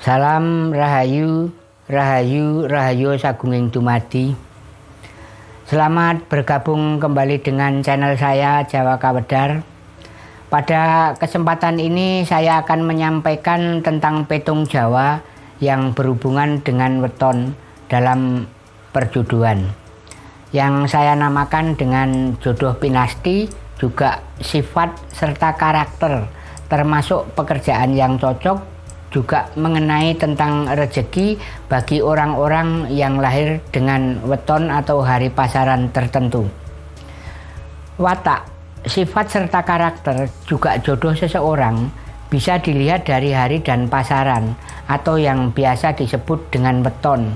Salam Rahayu, Rahayu, Rahayu Sagunging Dumadi. Selamat bergabung kembali dengan channel saya Jawa Kawedar. Pada kesempatan ini saya akan menyampaikan tentang petung Jawa yang berhubungan dengan weton dalam perjodohan. Yang saya namakan dengan jodoh pinasti, juga sifat serta karakter, termasuk pekerjaan yang cocok juga mengenai tentang rezeki bagi orang-orang yang lahir dengan weton atau hari pasaran tertentu. Watak, sifat serta karakter juga jodoh seseorang bisa dilihat dari hari dan pasaran atau yang biasa disebut dengan weton.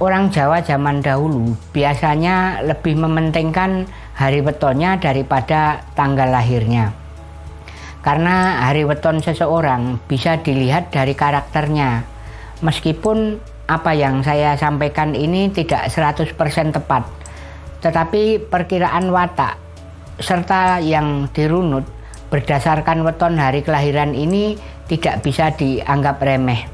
Orang Jawa zaman dahulu biasanya lebih mementingkan hari wetonnya daripada tanggal lahirnya. Karena hari weton seseorang bisa dilihat dari karakternya. Meskipun apa yang saya sampaikan ini tidak 100% tepat. Tetapi perkiraan watak serta yang dirunut berdasarkan weton hari kelahiran ini tidak bisa dianggap remeh.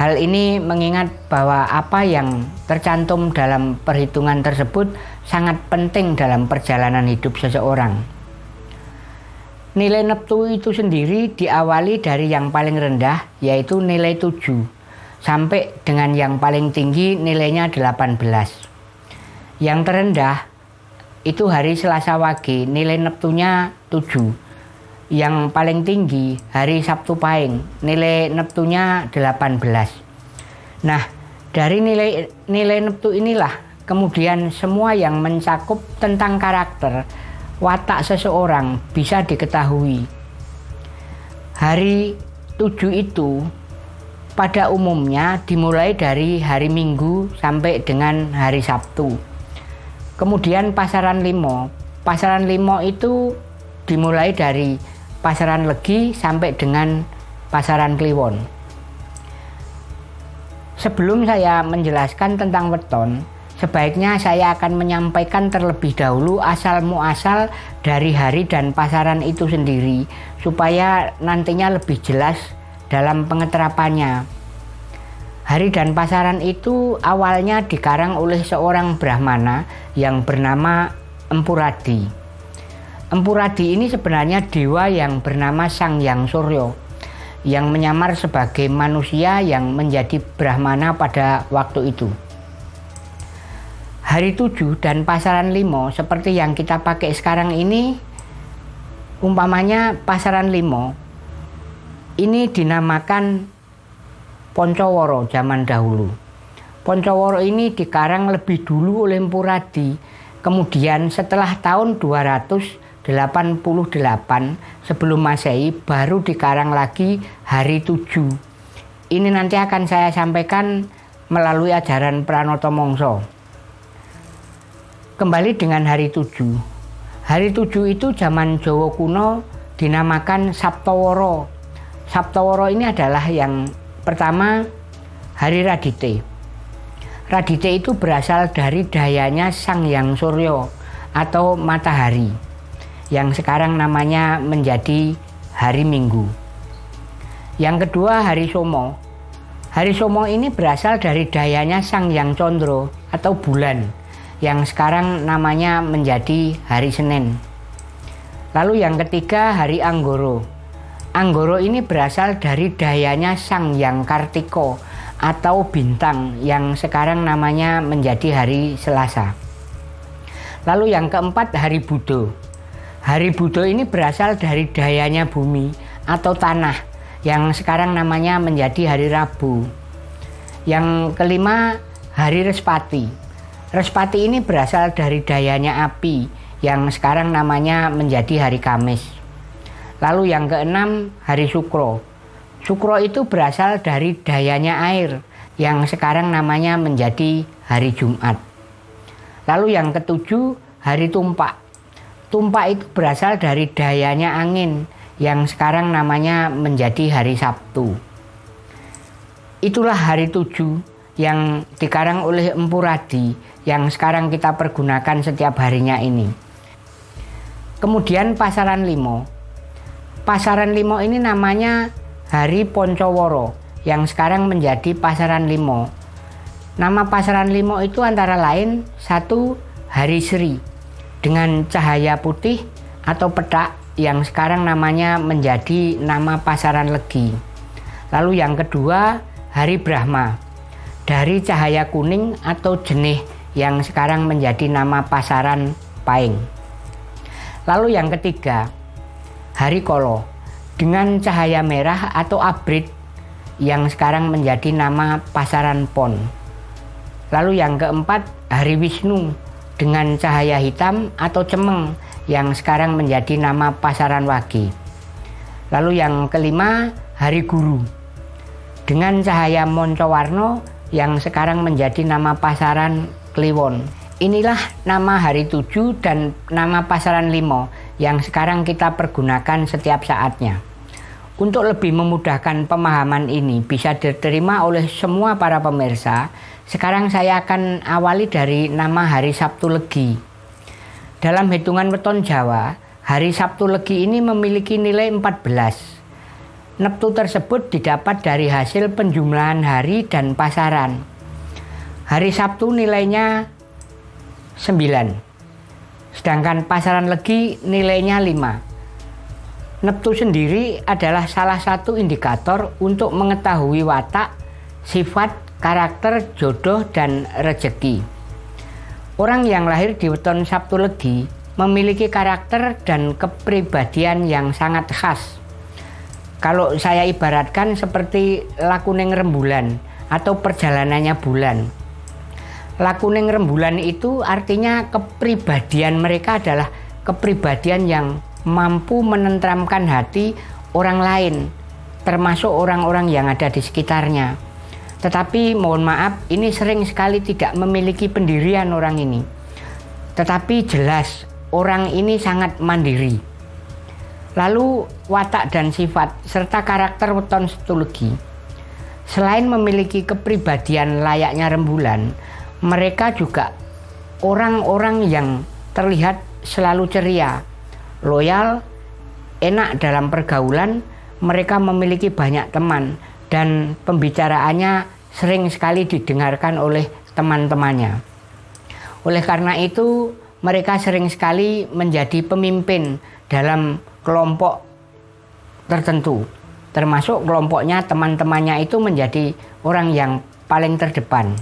Hal ini mengingat bahwa apa yang tercantum dalam perhitungan tersebut sangat penting dalam perjalanan hidup seseorang. Nilai neptu itu sendiri diawali dari yang paling rendah yaitu nilai 7 sampai dengan yang paling tinggi nilainya 18. Yang terendah itu hari Selasa Wage nilai neptunya 7. Yang paling tinggi hari Sabtu Pahing nilai neptunya 18. Nah, dari nilai nilai neptu inilah kemudian semua yang mencakup tentang karakter watak seseorang bisa diketahui. Hari tujuh itu pada umumnya dimulai dari hari Minggu sampai dengan hari Sabtu. Kemudian pasaran limo. Pasaran limo itu dimulai dari pasaran legi sampai dengan pasaran kliwon. Sebelum saya menjelaskan tentang weton, Sebaiknya saya akan menyampaikan terlebih dahulu asal muasal dari hari dan pasaran itu sendiri supaya nantinya lebih jelas dalam pengeterapannya. Hari dan pasaran itu awalnya dikarang oleh seorang Brahmana yang bernama Empuradi. Empuradi ini sebenarnya dewa yang bernama Sang Yang Suryo yang menyamar sebagai manusia yang menjadi Brahmana pada waktu itu. Hari 7 dan pasaran limo seperti yang kita pakai sekarang ini umpamanya pasaran limo ini dinamakan Poncoworo zaman dahulu. Poncoworo ini dikarang lebih dulu oleh Empuradi. Kemudian setelah tahun 288 sebelum Masehi baru dikarang lagi hari 7. Ini nanti akan saya sampaikan melalui ajaran Pranoto Mongso. Kembali dengan hari tujuh. Hari tujuh itu zaman Jawa kuno dinamakan Sabtaworo. Sabtaworo ini adalah yang pertama hari Radite. Radite itu berasal dari dayanya Sang Yang Suryo atau matahari yang sekarang namanya menjadi hari Minggu. Yang kedua hari Somo. Hari Somo ini berasal dari dayanya Sang Yang Condro atau bulan yang sekarang namanya menjadi hari Senin. Lalu yang ketiga hari Anggoro. Anggoro ini berasal dari dayanya Sang Yang Kartiko atau bintang yang sekarang namanya menjadi hari Selasa. Lalu yang keempat hari Budo. Hari Budo ini berasal dari dayanya bumi atau tanah yang sekarang namanya menjadi hari Rabu. Yang kelima hari Respati Respati ini berasal dari dayanya api yang sekarang namanya menjadi hari Kamis. Lalu yang keenam hari Sukro. Sukro itu berasal dari dayanya air yang sekarang namanya menjadi hari Jumat. Lalu yang ketujuh hari Tumpak. Tumpak itu berasal dari dayanya angin yang sekarang namanya menjadi hari Sabtu. Itulah hari tujuh yang dikarang oleh Empu Radi yang sekarang kita pergunakan setiap harinya ini. Kemudian pasaran limo. Pasaran limo ini namanya Hari Poncoworo yang sekarang menjadi Pasaran Limo. Nama Pasaran Limo itu antara lain satu Hari Sri dengan cahaya putih atau petak yang sekarang namanya menjadi nama Pasaran Legi. Lalu yang kedua Hari Brahma dari cahaya kuning atau jenih yang sekarang menjadi nama Pasaran Paing. Lalu yang ketiga Hari Kolo dengan cahaya merah atau abrit yang sekarang menjadi nama Pasaran Pon. Lalu yang keempat, Hari Wisnu dengan cahaya hitam atau cemeng yang sekarang menjadi nama Pasaran Wagi. Lalu yang kelima, Hari Guru dengan cahaya Moncowarno yang sekarang menjadi nama Pasaran Kliwon. Inilah nama hari tujuh dan nama pasaran limo yang sekarang kita pergunakan setiap saatnya. Untuk lebih memudahkan pemahaman ini bisa diterima oleh semua para pemirsa, sekarang saya akan awali dari nama hari Sabtu Legi. Dalam hitungan weton Jawa, hari Sabtu Legi ini memiliki nilai 14. Neptu tersebut didapat dari hasil penjumlahan hari dan pasaran. Hari Sabtu nilainya 9. Sedangkan pasaran Legi nilainya 5. Neptu sendiri adalah salah satu indikator untuk mengetahui watak, sifat, karakter, jodoh, dan rejeki. Orang yang lahir di weton Sabtu Legi memiliki karakter dan kepribadian yang sangat khas. Kalau saya ibaratkan seperti lakuning rembulan atau perjalanannya bulan. Lakuning rembulan itu artinya kepribadian mereka adalah kepribadian yang mampu menentramkan hati orang lain, termasuk orang-orang yang ada di sekitarnya. Tetapi mohon maaf, ini sering sekali tidak memiliki pendirian orang ini. Tetapi jelas orang ini sangat mandiri. Lalu watak dan sifat serta karakter weton stologi. Selain memiliki kepribadian layaknya rembulan, mereka juga orang-orang yang terlihat selalu ceria, loyal, enak dalam pergaulan, mereka memiliki banyak teman dan pembicaraannya sering sekali didengarkan oleh teman-temannya. Oleh karena itu, mereka sering sekali menjadi pemimpin dalam kelompok tertentu, termasuk kelompoknya teman-temannya itu menjadi orang yang paling terdepan.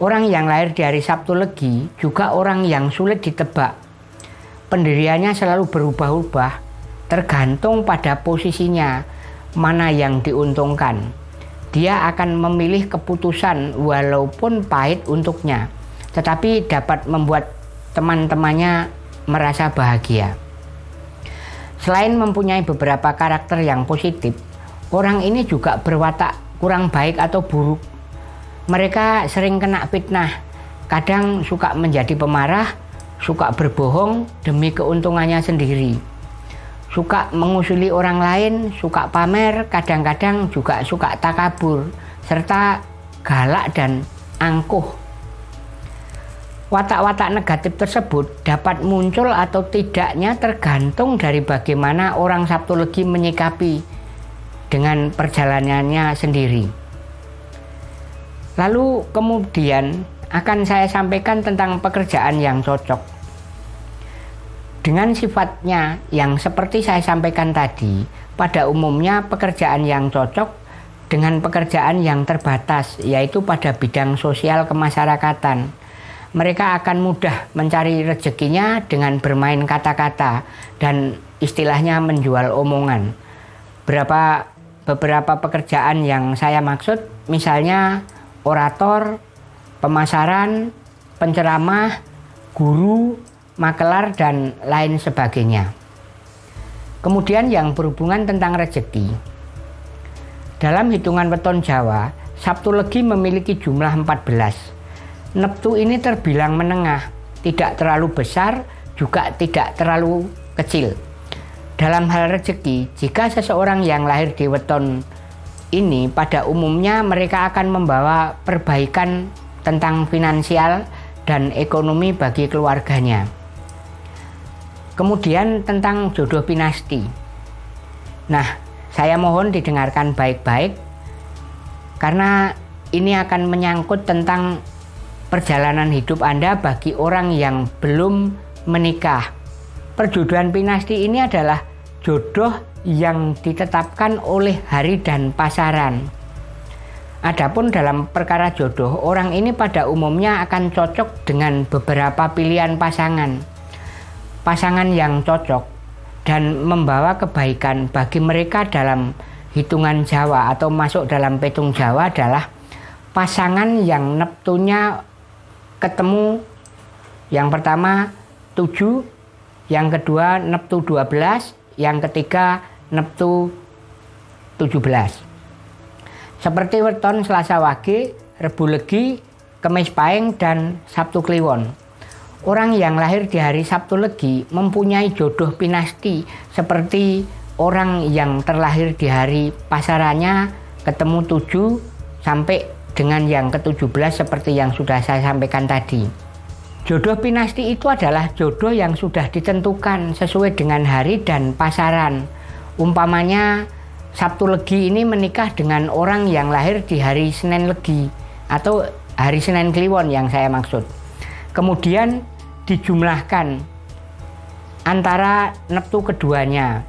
Orang yang lahir di hari Sabtu Legi juga orang yang sulit ditebak pendiriannya selalu berubah-ubah tergantung pada posisinya mana yang diuntungkan. Dia akan memilih keputusan walaupun pahit untuknya, tetapi dapat membuat teman-temannya merasa bahagia. Selain mempunyai beberapa karakter yang positif, orang ini juga berwatak kurang baik atau buruk. Mereka sering kena fitnah, kadang suka menjadi pemarah, suka berbohong demi keuntungannya sendiri. Suka mengusuli orang lain, suka pamer, kadang-kadang juga suka takabur, serta galak dan angkuh. Watak-watak negatif tersebut dapat muncul atau tidaknya tergantung dari bagaimana orang Sabtu Legi menyikapi dengan perjalanannya sendiri. Lalu kemudian akan saya sampaikan tentang pekerjaan yang cocok. Dengan sifatnya yang seperti saya sampaikan tadi, pada umumnya pekerjaan yang cocok dengan pekerjaan yang terbatas, yaitu pada bidang sosial kemasyarakatan. Mereka akan mudah mencari rezekinya dengan bermain kata-kata dan istilahnya menjual omongan. Berapa beberapa pekerjaan yang saya maksud, misalnya orator, pemasaran, penceramah, guru, makelar, dan lain sebagainya. Kemudian yang berhubungan tentang rezeki. Dalam hitungan weton Jawa, Sabtu Legi memiliki jumlah 14. Neptu ini terbilang menengah, tidak terlalu besar, juga tidak terlalu kecil. Dalam hal rezeki, jika seseorang yang lahir di weton ini pada umumnya mereka akan membawa perbaikan tentang finansial dan ekonomi bagi keluarganya. Kemudian tentang jodoh pinasti. Nah, saya mohon didengarkan baik-baik karena ini akan menyangkut tentang perjalanan hidup Anda bagi orang yang belum menikah. Perjodohan pinasti ini adalah jodoh yang ditetapkan oleh hari dan pasaran. Adapun dalam perkara jodoh, orang ini pada umumnya akan cocok dengan beberapa pilihan pasangan. Pasangan yang cocok dan membawa kebaikan bagi mereka dalam hitungan Jawa atau masuk dalam petung Jawa adalah pasangan yang neptunya ketemu yang pertama 7, yang kedua neptu 12, yang ketiga neptu 17. Seperti weton Selasa Wage, Rebu Legi, Kemis Paing, dan Sabtu Kliwon. Orang yang lahir di hari Sabtu Legi mempunyai jodoh pinasti seperti orang yang terlahir di hari pasarannya ketemu tujuh sampai dengan yang ke-17 seperti yang sudah saya sampaikan tadi. Jodoh pinasti itu adalah jodoh yang sudah ditentukan sesuai dengan hari dan pasaran. Umpamanya Sabtu Legi ini menikah dengan orang yang lahir di hari Senin Legi atau hari Senin Kliwon yang saya maksud. Kemudian dijumlahkan antara neptu keduanya.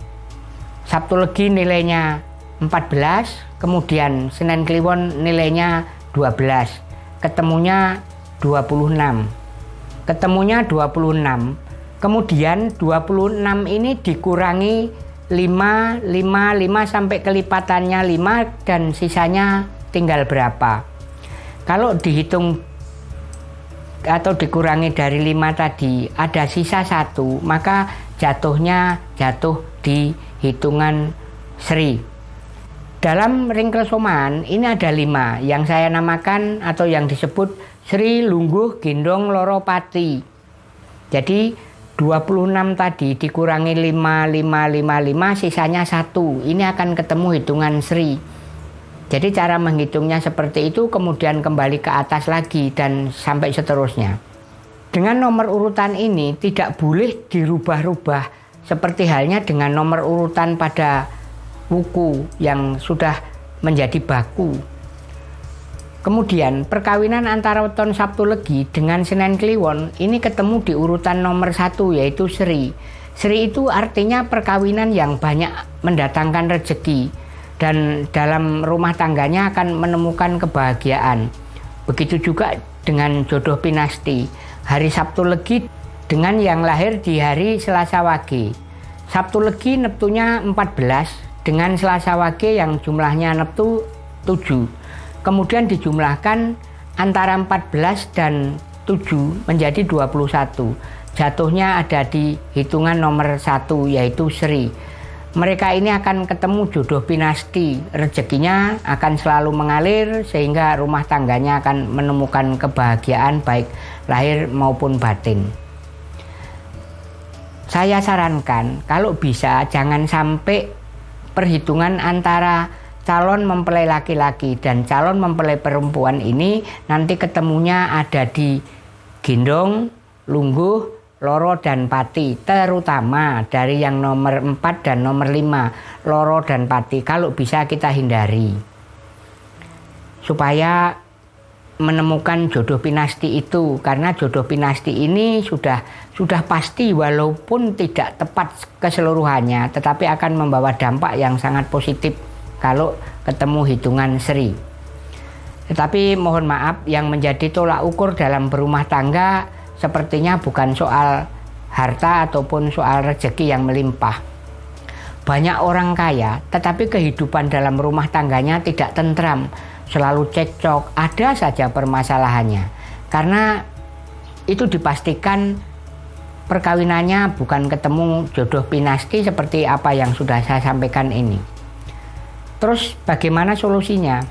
Sabtu Legi nilainya 14, kemudian Senin Kliwon nilainya 12. Ketemunya 26. Ketemunya 26. Kemudian 26 ini dikurangi 5, 5, 5 sampai kelipatannya 5 dan sisanya tinggal berapa. Kalau dihitung atau dikurangi dari 5 tadi ada sisa satu maka jatuhnya jatuh di hitungan Sri. Dalam ring kesoman ini ada lima yang saya namakan atau yang disebut Sri Lungguh Gendong Loropati. Jadi 26 tadi dikurangi 5, 5, 5, 5, sisanya 1. Ini akan ketemu hitungan Sri. Jadi cara menghitungnya seperti itu kemudian kembali ke atas lagi dan sampai seterusnya. Dengan nomor urutan ini tidak boleh dirubah-rubah seperti halnya dengan nomor urutan pada buku yang sudah menjadi baku Kemudian perkawinan antara weton Sabtu Legi dengan Senen Kliwon ini ketemu di urutan nomor satu yaitu Sri. Sri itu artinya perkawinan yang banyak mendatangkan rezeki dan dalam rumah tangganya akan menemukan kebahagiaan. Begitu juga dengan jodoh pinasti. Hari Sabtu Legi dengan yang lahir di hari Selasa Wage. Sabtu Legi neptunya 14 dengan Selasa Wage yang jumlahnya neptu 7 kemudian dijumlahkan antara 14 dan 7 menjadi 21. Jatuhnya ada di hitungan nomor satu yaitu Sri. Mereka ini akan ketemu jodoh pinasti, rezekinya akan selalu mengalir sehingga rumah tangganya akan menemukan kebahagiaan baik lahir maupun batin. Saya sarankan kalau bisa jangan sampai perhitungan antara calon mempelai laki-laki dan calon mempelai perempuan ini nanti ketemunya ada di Gendong, Lungguh, Loro dan Pati terutama dari yang nomor 4 dan nomor 5 Loro dan Pati kalau bisa kita hindari. Supaya menemukan jodoh pinasti itu karena jodoh pinasti ini sudah sudah pasti walaupun tidak tepat keseluruhannya tetapi akan membawa dampak yang sangat positif kalau ketemu hitungan seri. Tetapi mohon maaf yang menjadi tolak ukur dalam berumah tangga sepertinya bukan soal harta ataupun soal rezeki yang melimpah. Banyak orang kaya tetapi kehidupan dalam rumah tangganya tidak tentram, selalu cekcok, ada saja permasalahannya. Karena itu dipastikan perkawinannya bukan ketemu jodoh pinasti seperti apa yang sudah saya sampaikan ini. Terus bagaimana solusinya?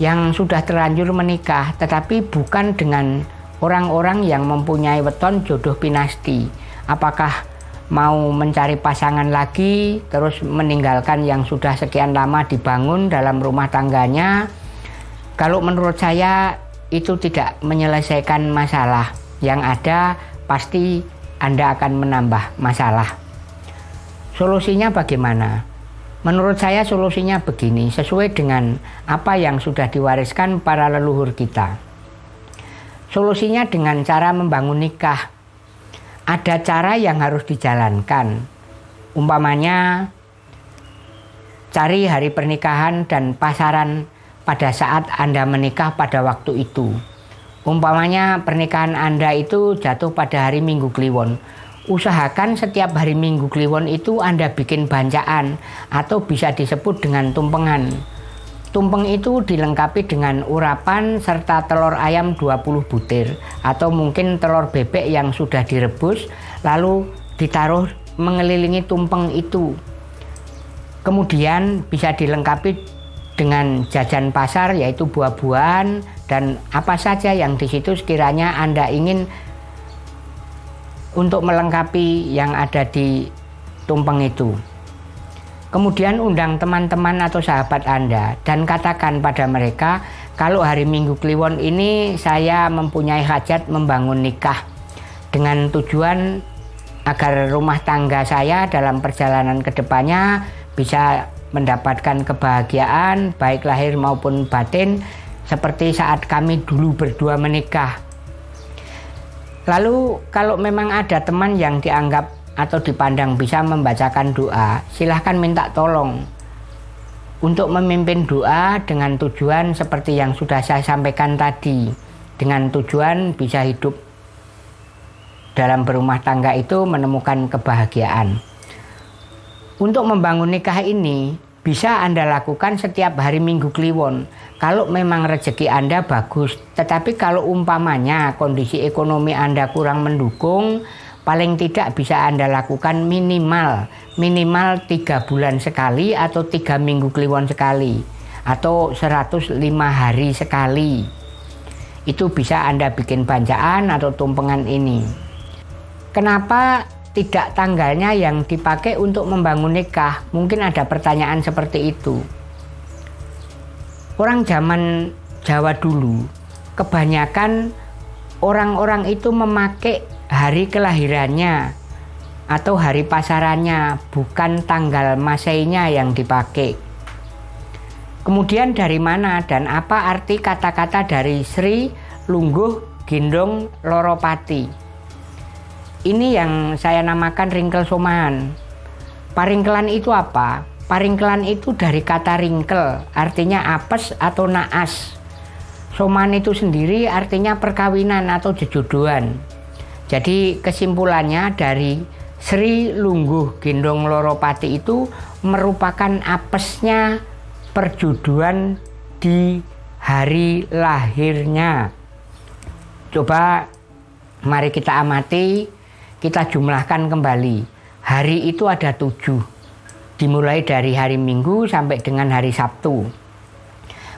Yang sudah terlanjur menikah tetapi bukan dengan orang-orang yang mempunyai weton jodoh pinasti. Apakah mau mencari pasangan lagi terus meninggalkan yang sudah sekian lama dibangun dalam rumah tangganya? Kalau menurut saya itu tidak menyelesaikan masalah. Yang ada pasti Anda akan menambah masalah. Solusinya bagaimana? Menurut saya solusinya begini, sesuai dengan apa yang sudah diwariskan para leluhur kita. Solusinya dengan cara membangun nikah. Ada cara yang harus dijalankan. Umpamanya cari hari pernikahan dan pasaran pada saat Anda menikah pada waktu itu. Umpamanya pernikahan Anda itu jatuh pada hari Minggu Kliwon usahakan setiap hari Minggu Kliwon itu Anda bikin bancaan atau bisa disebut dengan tumpengan. Tumpeng itu dilengkapi dengan urapan serta telur ayam 20 butir atau mungkin telur bebek yang sudah direbus lalu ditaruh mengelilingi tumpeng itu. Kemudian bisa dilengkapi dengan jajan pasar yaitu buah-buahan dan apa saja yang di situ sekiranya Anda ingin untuk melengkapi yang ada di tumpeng itu. Kemudian undang teman-teman atau sahabat Anda dan katakan pada mereka, kalau hari Minggu Kliwon ini saya mempunyai hajat membangun nikah dengan tujuan agar rumah tangga saya dalam perjalanan ke depannya bisa mendapatkan kebahagiaan baik lahir maupun batin seperti saat kami dulu berdua menikah Lalu kalau memang ada teman yang dianggap atau dipandang bisa membacakan doa, silahkan minta tolong untuk memimpin doa dengan tujuan seperti yang sudah saya sampaikan tadi, dengan tujuan bisa hidup dalam berumah tangga itu menemukan kebahagiaan. Untuk membangun nikah ini bisa Anda lakukan setiap hari Minggu Kliwon kalau memang rezeki Anda bagus. Tetapi kalau umpamanya kondisi ekonomi Anda kurang mendukung, paling tidak bisa Anda lakukan minimal minimal tiga bulan sekali atau tiga minggu kliwon sekali atau 105 hari sekali. Itu bisa Anda bikin banjaan atau tumpengan ini. Kenapa tidak tanggalnya yang dipakai untuk membangun nikah. Mungkin ada pertanyaan seperti itu. Orang zaman Jawa dulu, kebanyakan orang-orang itu memakai hari kelahirannya atau hari pasarannya, bukan tanggal masainya yang dipakai. Kemudian dari mana dan apa arti kata-kata dari Sri Lungguh Gendong Loropati? Ini yang saya namakan ringkel soman. Paringkelan itu apa? Paringkelan itu dari kata ringkel, artinya apes atau naas. Soman itu sendiri artinya perkawinan atau jejodohan. Jadi kesimpulannya dari Sri Lungguh Gendong Loropati itu merupakan apesnya perjodohan di hari lahirnya. Coba mari kita amati kita jumlahkan kembali. Hari itu ada tujuh. Dimulai dari hari Minggu sampai dengan hari Sabtu.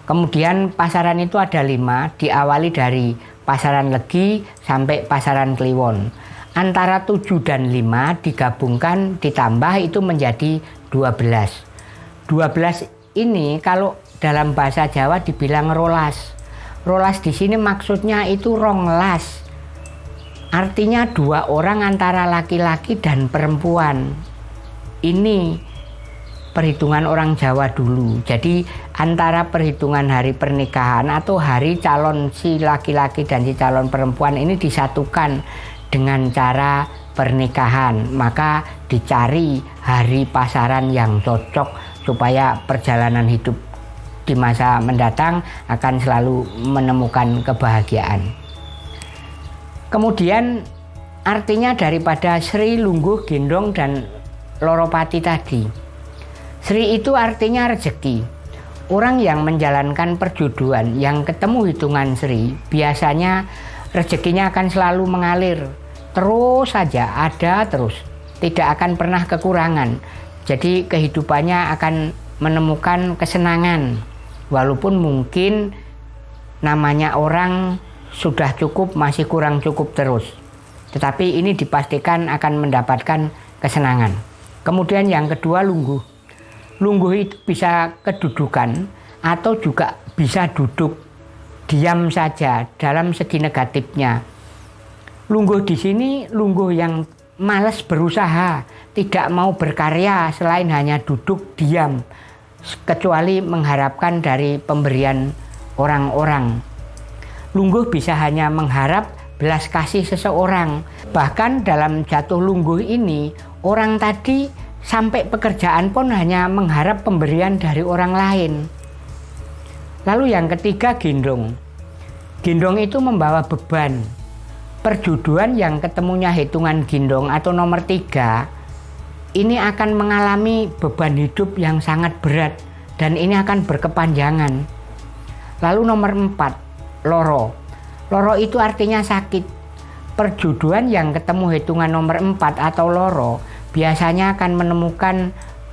Kemudian pasaran itu ada lima, diawali dari pasaran Legi sampai pasaran Kliwon. Antara tujuh dan lima digabungkan ditambah itu menjadi dua belas. Dua belas ini kalau dalam bahasa Jawa dibilang rolas. Rolas di sini maksudnya itu ronglas Artinya dua orang antara laki-laki dan perempuan. Ini perhitungan orang Jawa dulu. Jadi antara perhitungan hari pernikahan atau hari calon si laki-laki dan si calon perempuan ini disatukan dengan cara pernikahan. Maka dicari hari pasaran yang cocok supaya perjalanan hidup di masa mendatang akan selalu menemukan kebahagiaan. Kemudian artinya daripada Sri Lungguh Gendong dan Loropati tadi. Sri itu artinya rezeki. Orang yang menjalankan perjodohan yang ketemu hitungan Sri biasanya rezekinya akan selalu mengalir. Terus saja ada terus. Tidak akan pernah kekurangan. Jadi kehidupannya akan menemukan kesenangan. Walaupun mungkin namanya orang sudah cukup masih kurang cukup terus. Tetapi ini dipastikan akan mendapatkan kesenangan. Kemudian yang kedua lungguh. Lungguh itu bisa kedudukan atau juga bisa duduk diam saja dalam segi negatifnya. Lungguh di sini lungguh yang males berusaha, tidak mau berkarya selain hanya duduk diam, kecuali mengharapkan dari pemberian orang-orang. Lungguh bisa hanya mengharap belas kasih seseorang. Bahkan dalam jatuh lungguh ini, orang tadi sampai pekerjaan pun hanya mengharap pemberian dari orang lain. Lalu yang ketiga gendong. Gendong itu membawa beban. Perjuduan yang ketemunya hitungan gendong atau nomor tiga ini akan mengalami beban hidup yang sangat berat dan ini akan berkepanjangan. Lalu nomor empat, loro. Loro itu artinya sakit. Perjuduan yang ketemu hitungan nomor empat atau loro biasanya akan menemukan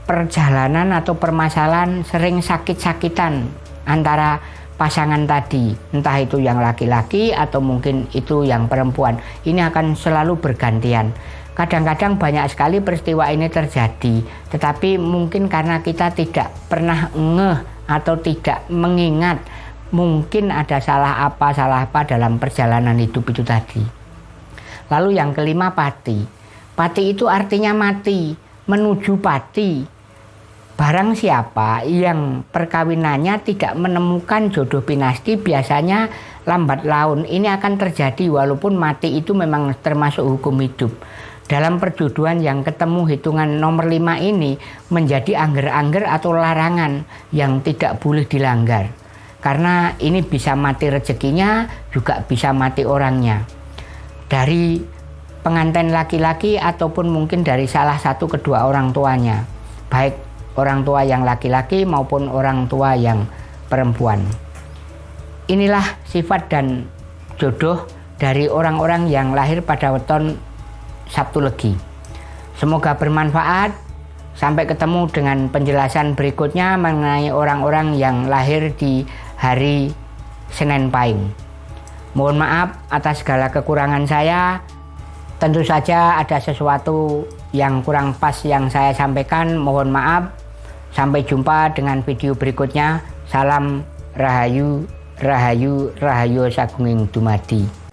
perjalanan atau permasalahan sering sakit-sakitan antara pasangan tadi, entah itu yang laki-laki atau mungkin itu yang perempuan. Ini akan selalu bergantian. Kadang-kadang banyak sekali peristiwa ini terjadi, tetapi mungkin karena kita tidak pernah ngeh atau tidak mengingat mungkin ada salah apa salah apa dalam perjalanan hidup itu tadi. Lalu yang kelima pati. Pati itu artinya mati, menuju pati. Barang siapa yang perkawinannya tidak menemukan jodoh pinasti biasanya lambat laun ini akan terjadi walaupun mati itu memang termasuk hukum hidup. Dalam perjodohan yang ketemu hitungan nomor 5 ini menjadi angger-angger atau larangan yang tidak boleh dilanggar. Karena ini bisa mati rezekinya juga bisa mati orangnya. Dari pengantin laki-laki ataupun mungkin dari salah satu kedua orang tuanya. Baik orang tua yang laki-laki maupun orang tua yang perempuan. Inilah sifat dan jodoh dari orang-orang yang lahir pada weton Sabtu Legi. Semoga bermanfaat. Sampai ketemu dengan penjelasan berikutnya mengenai orang-orang yang lahir di hari Senin Pahing. Mohon maaf atas segala kekurangan saya. Tentu saja ada sesuatu yang kurang pas yang saya sampaikan. Mohon maaf. Sampai jumpa dengan video berikutnya. Salam Rahayu, Rahayu, Rahayu Sagunging Dumadi.